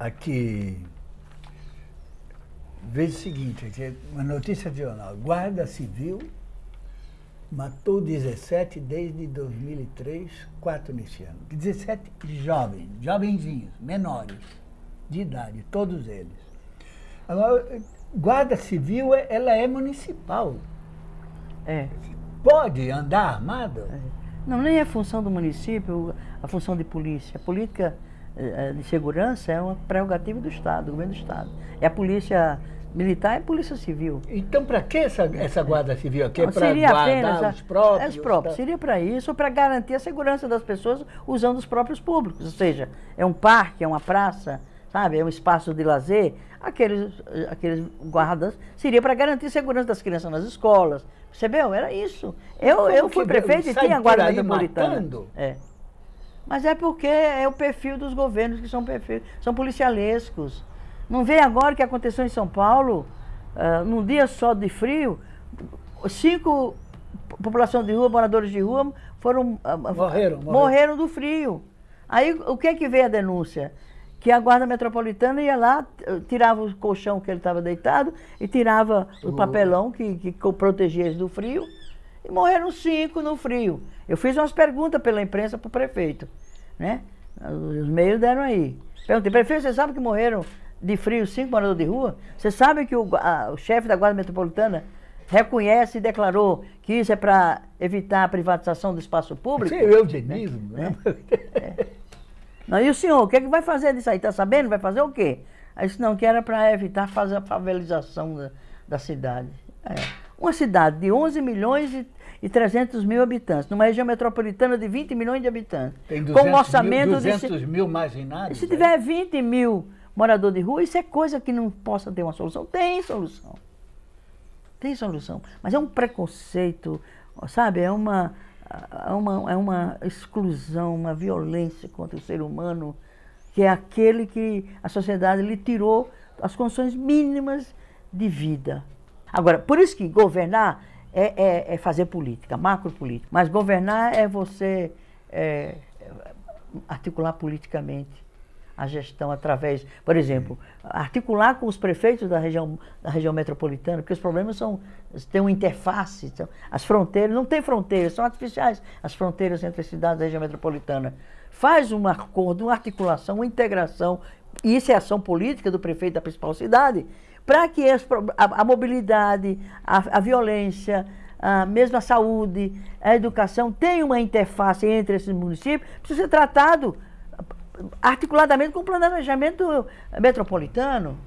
aqui. Veja o seguinte, aqui, uma notícia de jornal. Guarda Civil matou 17 desde 2003, quatro nesse ano. 17 jovens, jovenzinhos, menores, de idade, todos eles. Agora, Guarda Civil, ela é municipal. É. Pode andar armado? É. Não, nem é função do município, a função de polícia. A política de segurança é uma prerrogativa do Estado, do governo do Estado. É a polícia militar e polícia civil. Então, para que essa, essa guarda civil aqui? Não, para guardar apenas os próprios? É os próprios. tá? Seria para isso, para garantir a segurança das pessoas usando os próprios públicos. Ou seja, é um parque, é uma praça, sabe? É um espaço de lazer. Aqueles, aqueles guardas seria para garantir a segurança das crianças nas escolas. Percebeu? Era isso. Eu, Como eu fui prefeito e tinha guarda metropolitana. matando? É. Mas é porque é o perfil dos governos que são perfil, são policialescos. Não vê agora o que aconteceu em São Paulo, ah, num dia só de frio, cinco população de rua, moradores de rua, foram Morreram, morreram. morreram do frio. Aí o que é que veio a denúncia? Que a guarda metropolitana ia lá, tirava o colchão que ele estava deitado e tirava o papelão que, que protegia eles do frio. E morreram cinco no frio. Eu fiz umas perguntas pela imprensa para o prefeito. Né? Os meios deram aí. Perguntei, prefeito, você sabe que morreram de frio cinco moradores de rua? Você sabe que o, a- o chefe da Guarda Metropolitana reconhece e declarou que isso é para evitar a privatização do espaço público? Isso é eugenismo, né? Não, e o senhor, o que, é que vai fazer disso aí? Está sabendo? Vai fazer o quê? Aí disse, não, que era para evitar fazer a favelização da, da cidade. É. Uma cidade de 11 milhões e, e 300 mil habitantes, numa região metropolitana de 20 milhões de habitantes. Tem com 200 um orçamento mil, de... 200 mil marginados. Se aí. tiver 20 mil moradores de rua, isso é coisa que não possa ter uma solução. Tem solução. Tem solução. Mas é um preconceito, sabe? É uma, é uma, é uma exclusão, uma violência contra o ser humano, que é aquele que a sociedade lhe tirou as condições mínimas de vida. Agora, por isso que governar é, é, é fazer política, macropolítica. Mas governar é você é, articular politicamente a gestão através, por exemplo, articular com os prefeitos da região, da região metropolitana, porque os problemas são, tem uma interface, são- as fronteiras, não tem fronteiras, são artificiais as fronteiras entre as cidades da região metropolitana. Faz um acordo, uma articulação, uma integração, e isso é ação política do prefeito da principal cidade, para que as a, a mobilidade, a, a violência, a, mesmo a saúde, a educação, tenha uma interface entre esses municípios, precisa ser tratado articuladamente com o planejamento metropolitano.